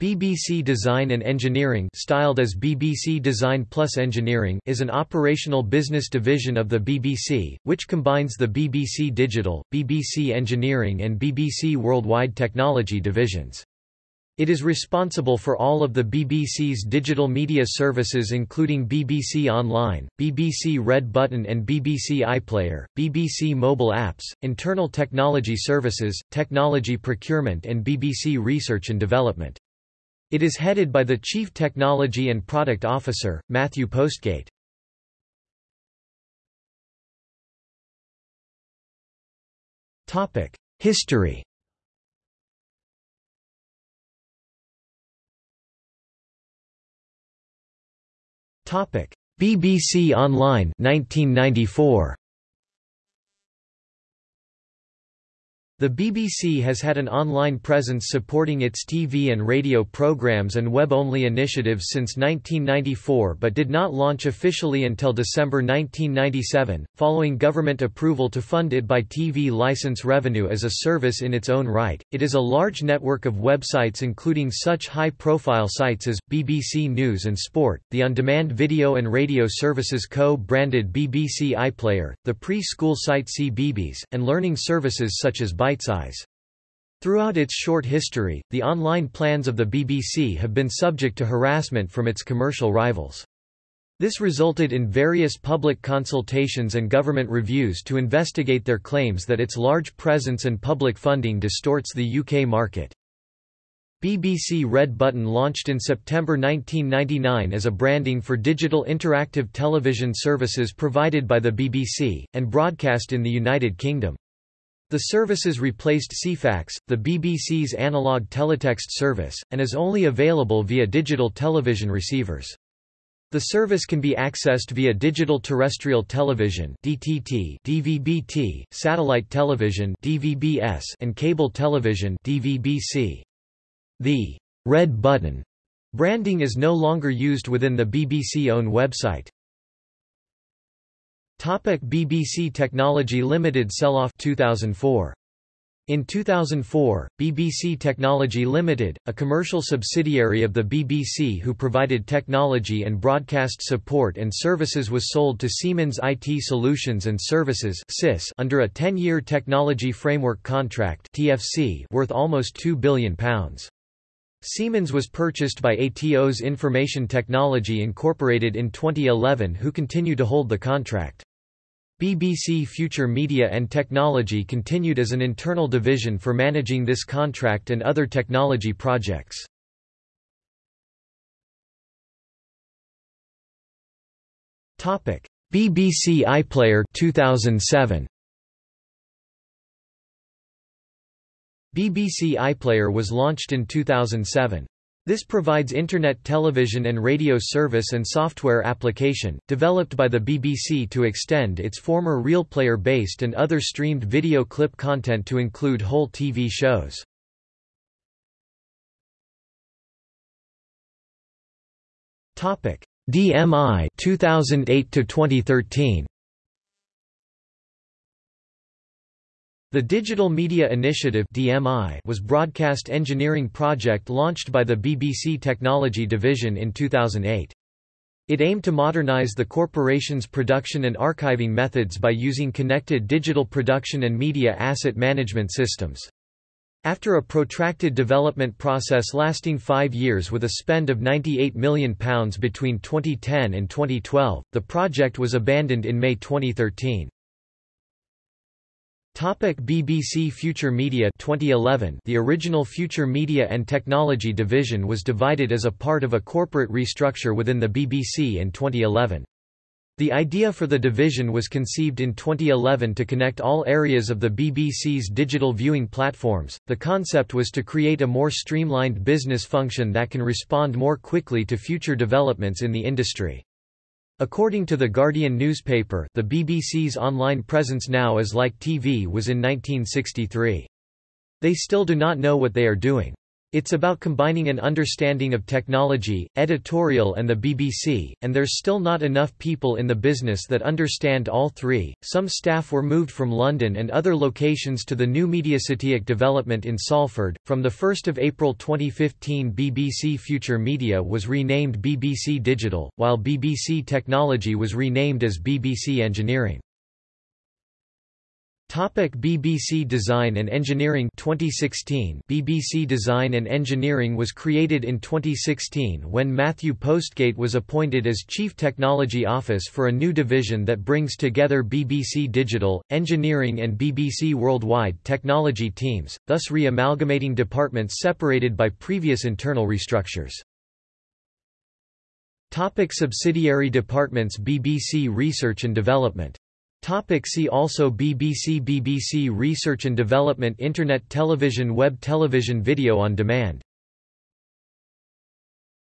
BBC Design and Engineering styled as BBC Design Plus Engineering is an operational business division of the BBC, which combines the BBC Digital, BBC Engineering and BBC Worldwide Technology divisions. It is responsible for all of the BBC's digital media services including BBC Online, BBC Red Button and BBC iPlayer, BBC mobile apps, internal technology services, technology procurement and BBC Research and Development. It is headed by the Chief Technology and Product Officer, Matthew Postgate. History BBC Online 1994 The BBC has had an online presence supporting its TV and radio programs and web-only initiatives since 1994 but did not launch officially until December 1997, following government approval to fund it by TV license revenue as a service in its own right. It is a large network of websites including such high-profile sites as, BBC News and Sport, the on-demand video and radio services co-branded BBC iPlayer, the pre-school site CBeebies, and learning services such as Bitesize. Throughout its short history, the online plans of the BBC have been subject to harassment from its commercial rivals. This resulted in various public consultations and government reviews to investigate their claims that its large presence and public funding distorts the UK market. BBC Red Button launched in September 1999 as a branding for digital interactive television services provided by the BBC, and broadcast in the United Kingdom. The services replaced Ceefax, the BBC's analog teletext service, and is only available via digital television receivers. The service can be accessed via digital terrestrial television (DTT), DVB-T, satellite television (DVB-S), and cable television (DVB-C). The red button branding is no longer used within the BBC-owned website. Topic BBC Technology Limited sell-off 2004 in 2004, BBC Technology Limited, a commercial subsidiary of the BBC who provided technology and broadcast support and services was sold to Siemens IT Solutions and Services under a 10-year Technology Framework Contract worth almost £2 billion. Siemens was purchased by Atos Information Technology Incorporated in 2011 who continue to hold the contract. BBC Future Media and Technology continued as an internal division for managing this contract and other technology projects. Topic: BBC iPlayer 2007 BBC iPlayer was launched in 2007. This provides Internet television and radio service and software application, developed by the BBC to extend its former RealPlayer-based and other streamed video clip content to include whole TV shows. DMI 2008 to 2013 The Digital Media Initiative (DMI) was broadcast engineering project launched by the BBC Technology Division in 2008. It aimed to modernize the corporation's production and archiving methods by using connected digital production and media asset management systems. After a protracted development process lasting five years with a spend of £98 million between 2010 and 2012, the project was abandoned in May 2013. Topic BBC Future Media 2011 The original Future Media and Technology division was divided as a part of a corporate restructure within the BBC in 2011. The idea for the division was conceived in 2011 to connect all areas of the BBC's digital viewing platforms. The concept was to create a more streamlined business function that can respond more quickly to future developments in the industry. According to The Guardian newspaper, the BBC's online presence now is like TV was in 1963. They still do not know what they are doing. It's about combining an understanding of technology, editorial and the BBC, and there's still not enough people in the business that understand all three. Some staff were moved from London and other locations to the new MediaCityUK development in Salford. From the 1st of April 2015, BBC Future Media was renamed BBC Digital, while BBC Technology was renamed as BBC Engineering. Topic BBC Design and Engineering 2016 BBC Design and Engineering was created in 2016 when Matthew Postgate was appointed as Chief Technology Office for a new division that brings together BBC Digital, Engineering and BBC Worldwide technology teams, thus re-amalgamating departments separated by previous internal restructures. Topic subsidiary departments BBC Research and Development Topic see also BBC BBC Research and Development Internet television Web television Video on demand